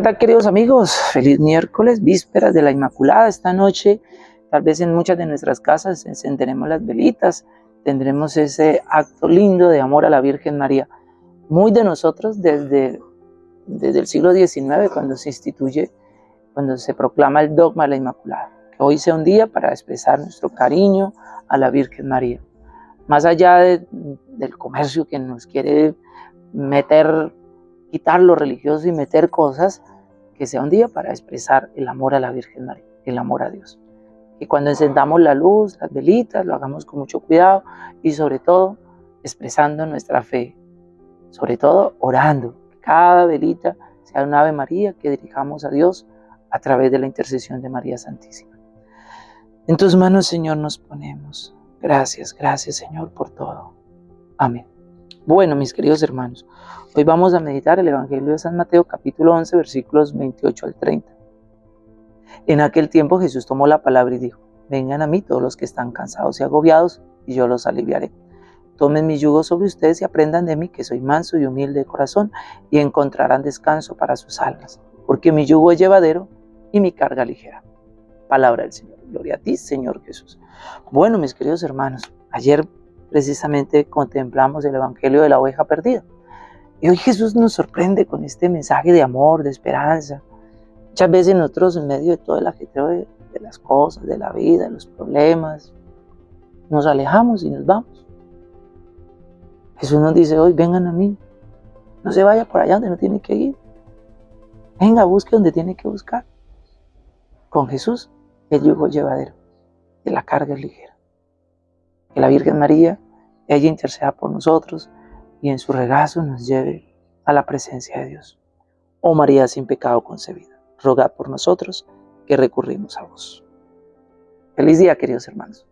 Hola queridos amigos, feliz miércoles, vísperas de la Inmaculada. Esta noche, tal vez en muchas de nuestras casas encenderemos las velitas, tendremos ese acto lindo de amor a la Virgen María. Muy de nosotros desde, desde el siglo XIX, cuando se instituye, cuando se proclama el dogma de la Inmaculada. Que hoy sea un día para expresar nuestro cariño a la Virgen María. Más allá del comercio que nos quiere meter quitar lo religioso y meter cosas, que sea un día para expresar el amor a la Virgen María, el amor a Dios. Y cuando encendamos la luz, las velitas, lo hagamos con mucho cuidado y sobre todo expresando nuestra fe, sobre todo orando. Cada velita sea una Ave María que dirijamos a Dios a través de la intercesión de María Santísima. En tus manos, Señor, nos ponemos. Gracias, gracias, Señor, por todo. Amén. Bueno, mis queridos hermanos, hoy vamos a meditar el Evangelio de San Mateo capítulo 11 versículos 28 al 30. En aquel tiempo Jesús tomó la palabra y dijo, vengan a mí todos los que están cansados y agobiados, y yo los aliviaré. Tomen mi yugo sobre ustedes y aprendan de mí, que soy manso y humilde de corazón, y encontrarán descanso para sus almas, porque mi yugo es llevadero y mi carga ligera. Palabra del Señor. Gloria a ti, Señor Jesús. Bueno, mis queridos hermanos, ayer precisamente contemplamos el Evangelio de la oveja perdida. Y hoy Jesús nos sorprende con este mensaje de amor, de esperanza. Muchas veces nosotros en medio de todo el ajetreo de, de las cosas, de la vida, de los problemas, nos alejamos y nos vamos. Jesús nos dice hoy, vengan a mí. No se vaya por allá donde no tiene que ir. Venga, busque donde tiene que buscar. Con Jesús el yugo llevadero, y la carga es ligera que la Virgen María, ella interceda por nosotros y en su regazo nos lleve a la presencia de Dios. Oh María sin pecado concebida, rogad por nosotros que recurrimos a vos. Feliz día, queridos hermanos.